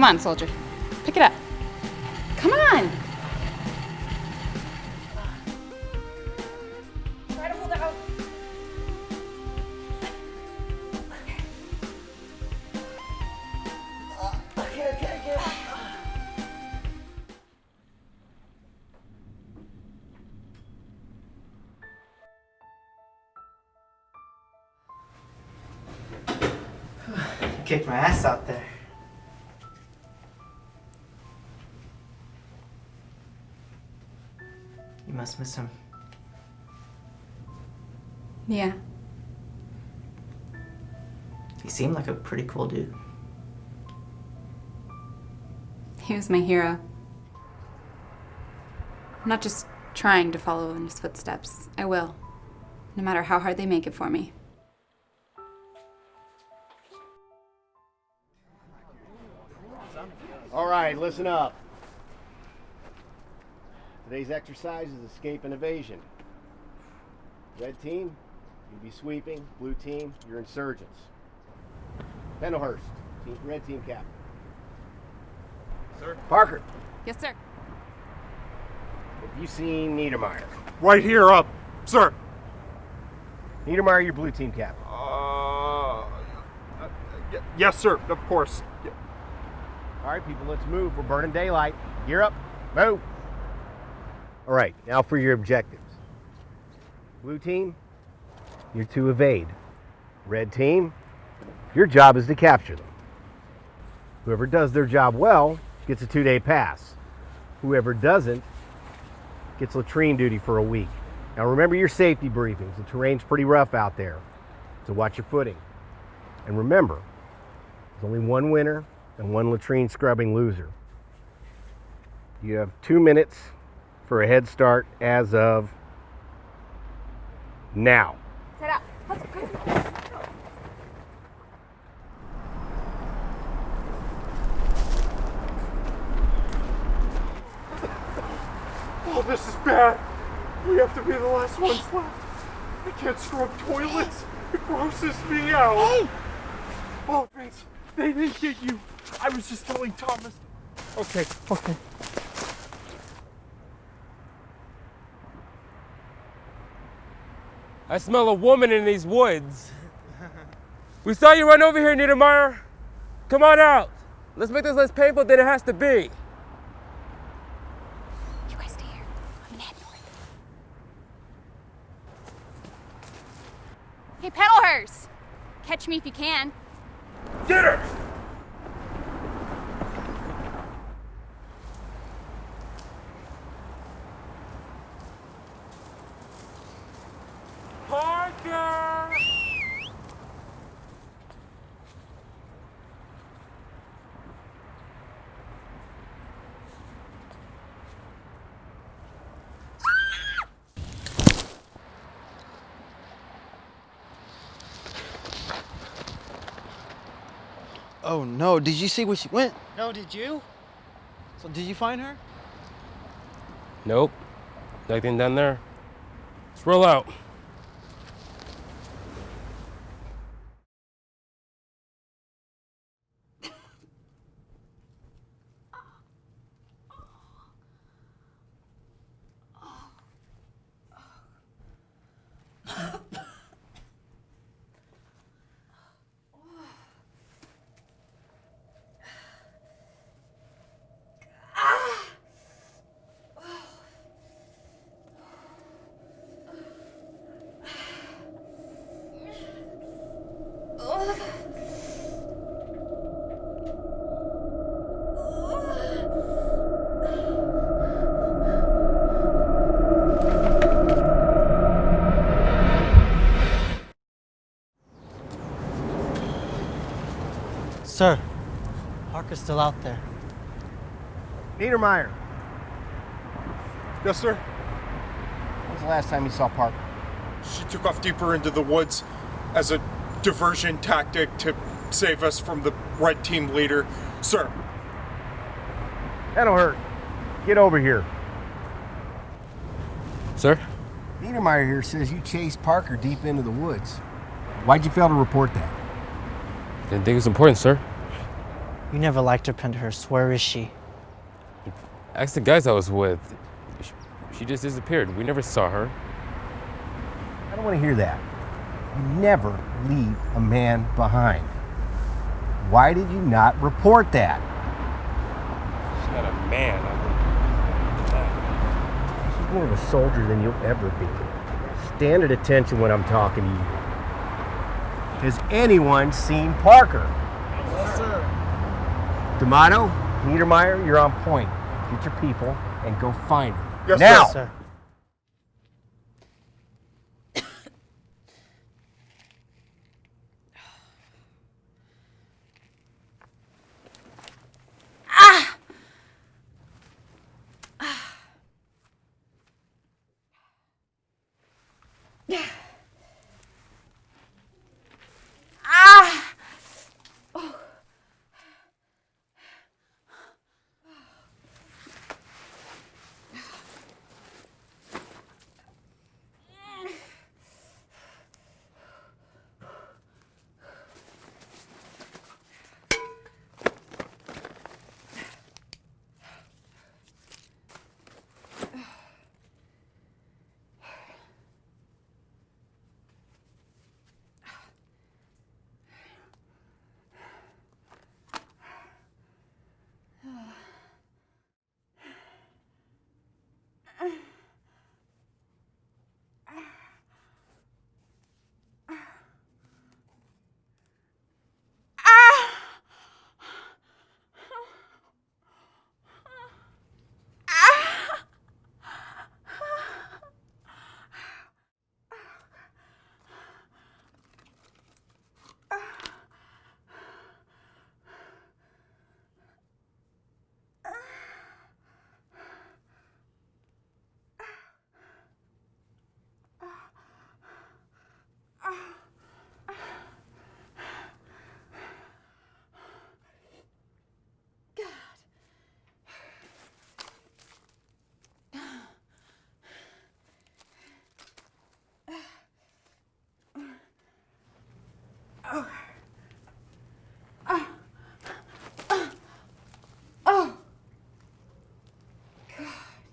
Come on, soldier. Pick it up. Come on. Try to hold out. Okay, okay, okay. Kicked my ass out there. Must miss him. Yeah. He seemed like a pretty cool dude. He was my hero. I'm not just trying to follow in his footsteps. I will. No matter how hard they make it for me. All right, listen up. Today's exercise is escape and evasion. Red team, you'd be sweeping. Blue team, you're insurgents. Pendelhurst, team, red team captain. Sir? Parker, Yes, sir. have you seen Niedermeyer? Right here, up. Sir. Niedermeyer, your blue team captain. Uh, y- yes, sir, of course. Y- All right, people, let's move. We're burning daylight. Gear up. Move. All right, now for your objectives. Blue team, you're to evade. Red team, your job is to capture them. Whoever does their job well gets a two day pass. Whoever doesn't gets latrine duty for a week. Now remember your safety briefings. The terrain's pretty rough out there, so watch your footing. And remember, there's only one winner and one latrine scrubbing loser. You have two minutes for a head start as of now. Oh, this is bad. We have to be the last ones left. I can't scrub toilets. It grosses me out. Hey! Oh, Vince, they didn't get you. I was just telling Thomas. Okay, okay. I smell a woman in these woods. we saw you run over here, Niedermeyer. Come on out. Let's make this less painful than it has to be. You guys stay here. I'm gonna head north. Hey, Pedalhurst! Catch me if you can. Get her! Parker! Oh no, did you see where she went? No, did you? So did you find her? Nope. Nothing down there. Let's roll out. Sir, Parker's still out there. Niedermeyer, Yes, sir. when was the last time you saw Parker? She took off deeper into the woods as a diversion tactic to save us from the red team leader. Sir, That'll hurt. Get over here. Sir? Niedermeyer here says you chased Parker deep into the woods. Why'd you fail to report that? Didn't think it was important, sir. You never liked her, Penderhurst. Where is she? Ask the guys I was with. She, she just disappeared. We never saw her. I don't want to hear that. You never leave a man behind. Why did you not report that? She's not a man. I She's more of a soldier than you'll ever be. Stand at attention when I'm talking to you. Has anyone seen Parker? Yes. D'Amato, Niedermeyer, you're on point. Get your people and go find her. Yes, now. Sir.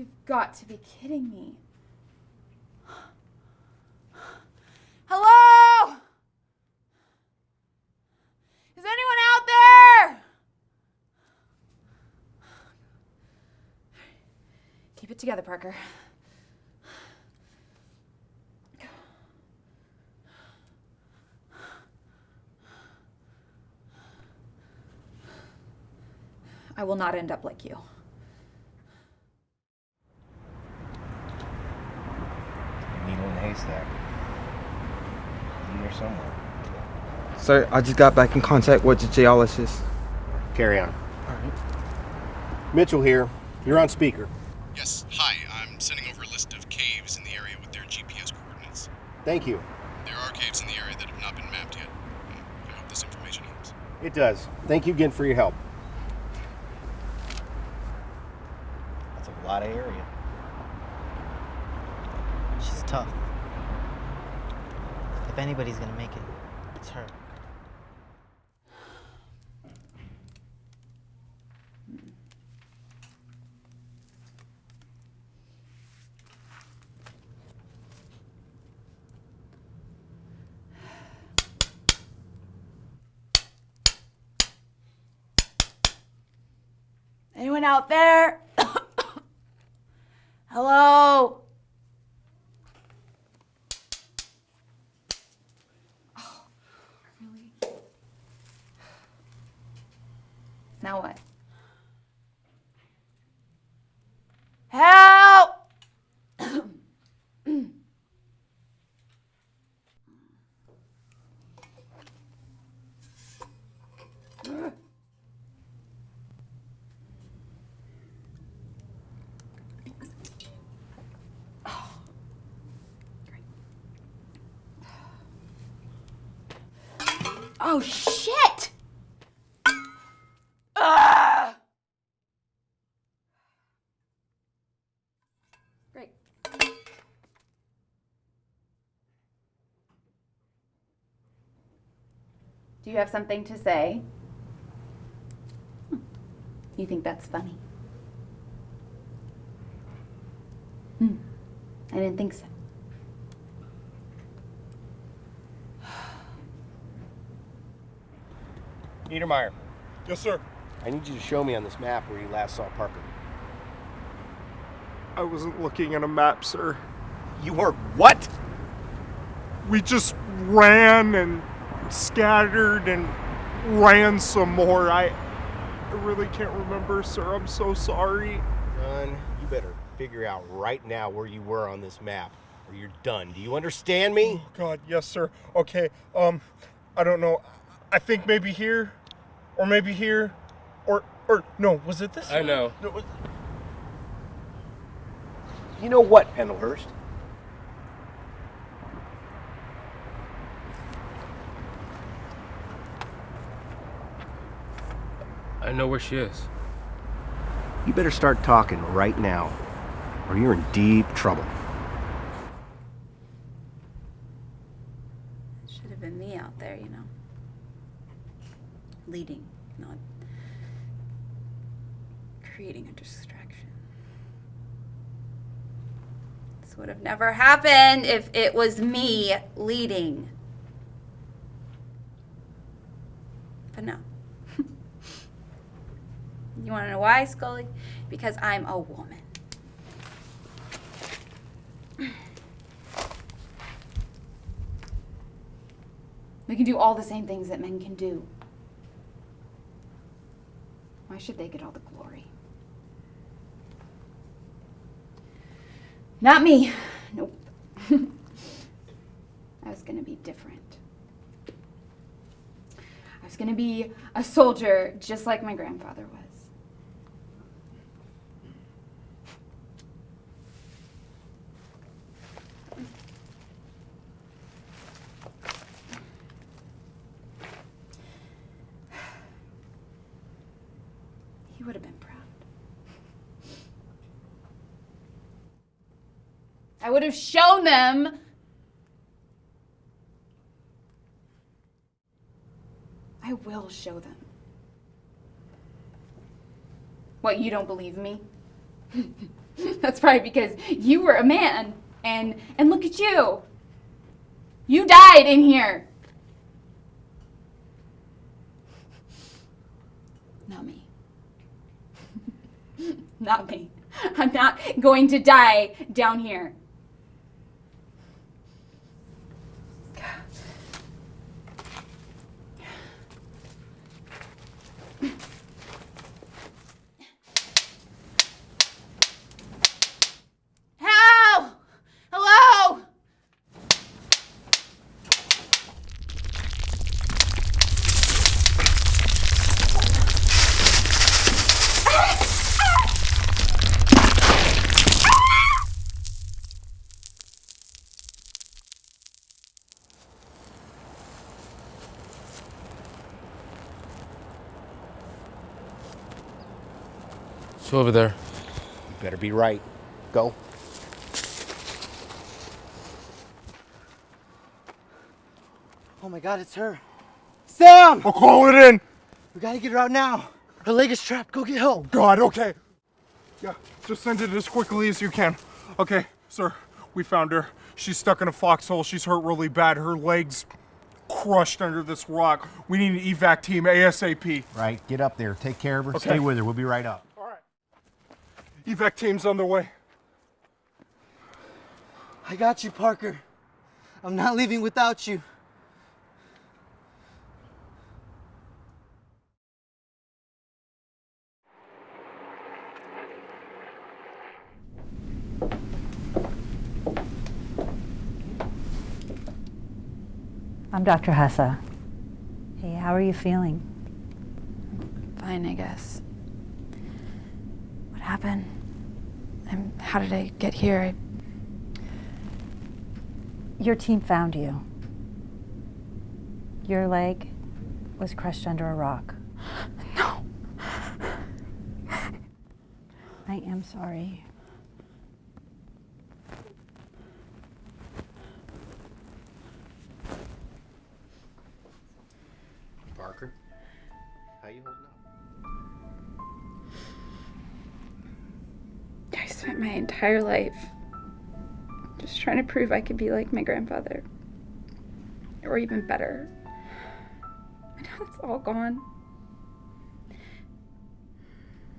You've got to be kidding me. Hello? Is anyone out there? Keep it together, Parker. I will not end up like you. Needle in a haystack. In there somewhere. Sir, I just got back in contact with the geologist. Carry on. Mitchell here. You're on speaker. Yes, hi. I'm sending over a list of caves in the area with their GPS coordinates. Thank you. There are caves in the area that have not been mapped yet. I hope this information helps. It does. Thank you again for your help. That's a lot of area. She's tough. If anybody's gonna make it, it's her. Anyone out there? Hello? Oh, really? Now what? Help! Oh shit! Ah! Great. Do you have something to say? You think that's funny? Hmm. I didn't think so. Niedermeyer, Yes, sir. I need you to show me on this map where you last saw Parker. I wasn't looking at a map, sir. You were what? We just ran and scattered and ran some more. I, I really can't remember, sir. I'm so sorry. Son, you better figure out right now where you were on this map, or you're done. Do you understand me? God, yes, sir. Okay, um, I don't know. I think maybe here, or maybe here, or or no, was it this? I know. No, was- You know what, Pendlehurst? I know where she is. You better start talking right now, or you're in deep trouble. Should have been me out there, you know. Leading, not creating a distraction. This would have never happened if it was me leading. But no. you want to know why, Scully? Because I'm a woman. We can do all the same things that men can do. Should they get all the glory? Not me. Nope. I was gonna be different. I was gonna be a soldier just like my grandfather was. He would have been proud. I would have shown them. I will show them. What, you don't believe me? That's probably because you were a man. And and look at you. You died in here. Not me. Not me. I'm not going to die down here. Help! Hello! She's over there. You better be right. Go. Oh my god, it's her. Sam! I'll call it in. We gotta get her out now. Her leg is trapped. Go get help. God, okay. Yeah, just send it as quickly as you can. Okay, sir, we found her. She's stuck in a foxhole. She's hurt really bad. Her legs crushed under this rock. We need an evac team ASAP. Right, get up there. Take care of her. Okay. Stay with her. We'll be right up. All right. Evac team's on their way. I got you, Parker. I'm not leaving without you. I'm Dr. Hessa. Hey, how are you feeling? Fine, I guess. What happened? And how did I get here? I, Your team found you. Your leg was crushed under a rock. no. I am sorry. Entire life just trying to prove I could be like my grandfather. Or even better. Now it's all gone.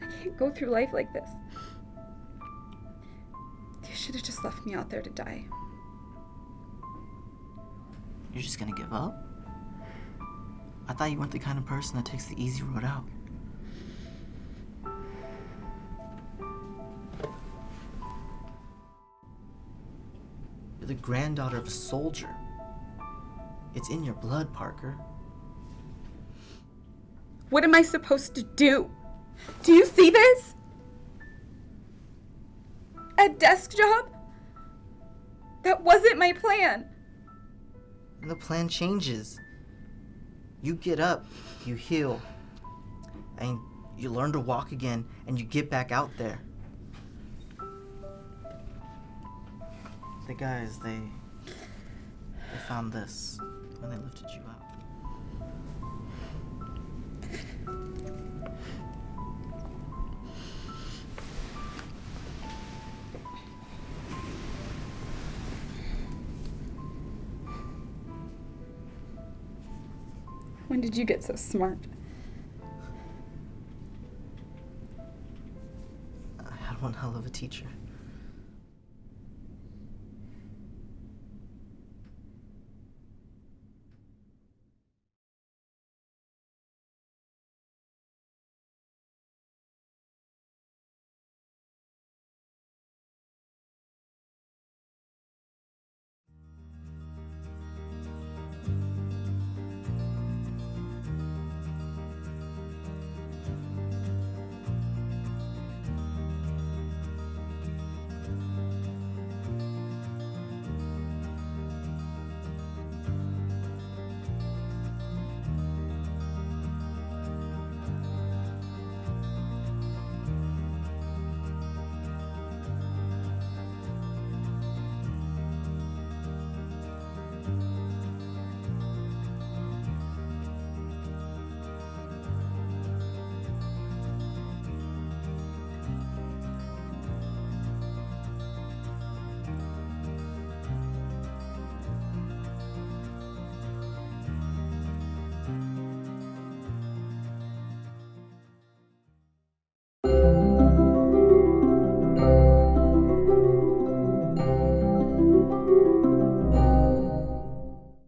I can't go through life like this. You should have just left me out there to die. You're just gonna give up? I thought you weren't the kind of person that takes the easy road out. You're the granddaughter of a soldier. It's in your blood, Parker. What am I supposed to do? Do you see this? A desk job? That wasn't my plan. And the plan changes. You get up, you heal, and you learn to walk again, and you get back out there. The guys, they they found this when they lifted you up. When did you get so smart? I had one hell of a teacher.